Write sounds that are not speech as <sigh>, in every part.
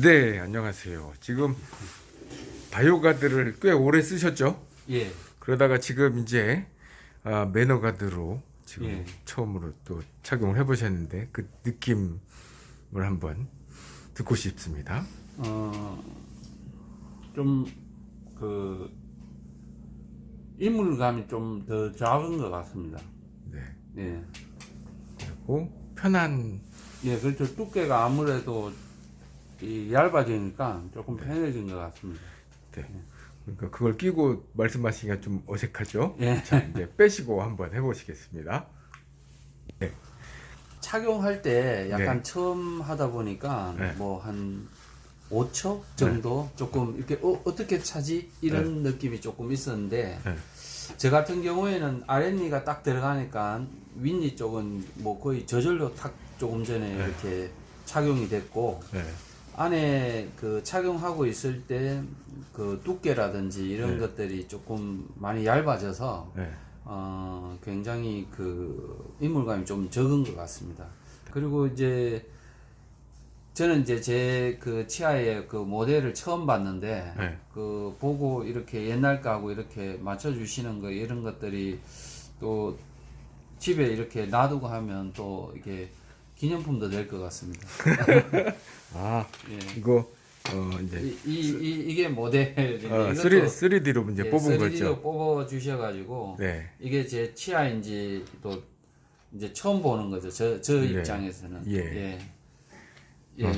네, 안녕하세요. 지금 바이오가드를 꽤 오래 쓰셨죠? 예. 그러다가 지금 이제 아, 매너가드로 지금 예. 처음으로 또 착용을 해보셨는데 그 느낌을 한번 듣고 싶습니다. 어, 좀, 그, 인물감이 좀 더 작은 것 같습니다. 네, 예. 그리고 편한 예, 그렇죠. 두께가 아무래도 이 얇아지니까 조금 편해진 것 같습니다. 네. 그러니까 그걸 끼고 말씀하시기가 좀 어색하죠? 예. 자, 이제 빼시고 한번 해보시겠습니다. 착용할 때 약간 네. 처음 하다 보니까 네. 뭐한 5초 정도 조금 이렇게 어, 어떻게 차지 이런 느낌이 조금 있었는데 네. 저 같은 경우에는 아랫니가 딱 들어가니까 윗니 쪽은 뭐 거의 저절로 탁 조금 전에 네. 이렇게 착용이 됐고 네. 안에 그 착용하고 있을 때 그 두께라든지 이런 네. 것들이 조금 많이 얇아져서 네. 어, 굉장히 그 인물감이 좀 적은 것 같습니다. 그리고 이제 저는 이제 제 그 치아의 그 모델을 처음 봤는데 네. 그 보고 이렇게 옛날 거하고 이렇게 맞춰 주시는 거 이런 것들이 또 집에 이렇게 놔두고 하면 또 이게 기념품도 될 것 같습니다. <laughs> 아, 예. 이거 어 이제 이, 이, 이, 이게 모델인데 어, 이것도 3, 3D로 이제 예, 뽑은 3D 거죠. 로 뽑아 주셔 가지고 네. 이게 제 치아인지 또 이제 처음 보는 거죠. 저, 저 네. 입장에서는. 예. 예. 예. 어.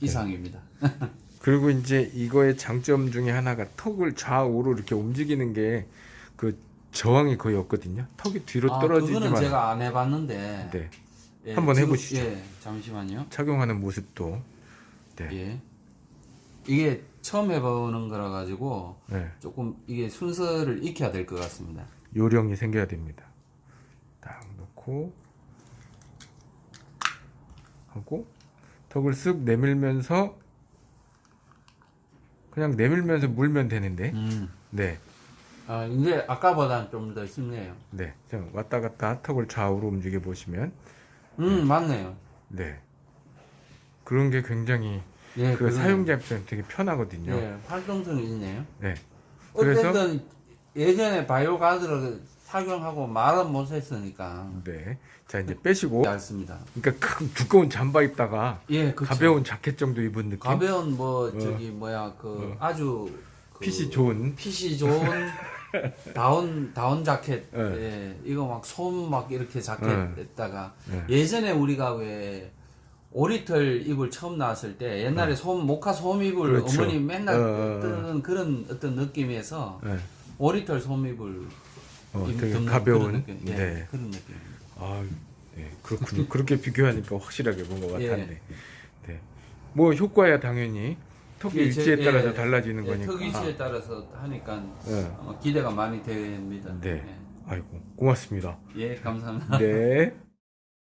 이상입니다. <laughs> 그리고 이제 이거의 장점 중에 하나가 턱을 좌우로 이렇게 움직이는 게 그 저항이 거의 없거든요. 턱이 뒤로 아, 떨어지지만 그거는 제가 안 해봤는데. 네. 예, 한번 해보시죠. 예, 잠시만요. 착용하는 모습도 네. 예. 이게 처음 해보는 거라 가지고 네. 조금 이게 순서를 익혀야 될 것 같습니다. 요령이 생겨야 됩니다. 딱 놓고 하고 턱을 쓱 내밀면서 그냥 내밀면서 물면 되는데 음. 네. 아, 근데 아까보다는 좀 더 쉽네요. 네. 자, 왔다 갔다 턱을 좌우로 움직여 보시면 음, 맞네요. 네. 그런 게 굉장히 예, 그 그러네요. 사용자 입장에 되게 편하거든요. 예, 활동성이 있네요. 네. 그래서 어쨌든 예전에 바이오 가드를 착용하고 말은 못 했으니까 네. 자, 이제 빼시고 얇습니다. 그러니까 큰 두꺼운 잠바 입다가 예, 그쵸. 가벼운 자켓 정도 입은 느낌. 가벼운 뭐 어. 저기 뭐야 그 어. 아주 그 핏이 좋은 핏이 좋은 <laughs> 다운 다운 자켓 예. 예, 이거 막 솜 막 이렇게 자켓 예. 했다가 예. 예전에 우리가 왜 오리털 입을 처음 나왔을 때 옛날에 솜 모카 솜 어. 그렇죠. 어머니 맨날 어. 뜨는 그런 어떤 느낌에서 네. 오리털 솜 입을 어, 입- 되게 가벼운 그런 느낌. 예, 네. 그런 느낌. 아, 네, 그렇군요. 그렇게 비교하니까 확실하게 본것 예. 같았네. 네. 뭐 효과야 당연히 턱의 예, 위치에 제- 따라서 예, 달라지는 예, 거니까. 턱 위치에 따라서 하니까 예. 어, 기대가 많이 됩니다. 네. 아이고 고맙습니다. 예, 예 감사합니다. 네.